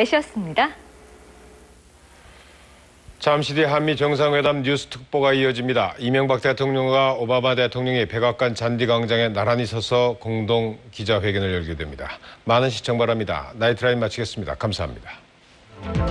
배시였습니다. 잠시 뒤 한미 정상회담 뉴스 특보가 이어집니다. 이명박 대통령과 오바마 대통령이 백악관 잔디 광장에 나란히 서서 공동 기자회견을 열게 됩니다. 많은 시청 바랍니다. 나이트라인 마치겠습니다. 감사합니다.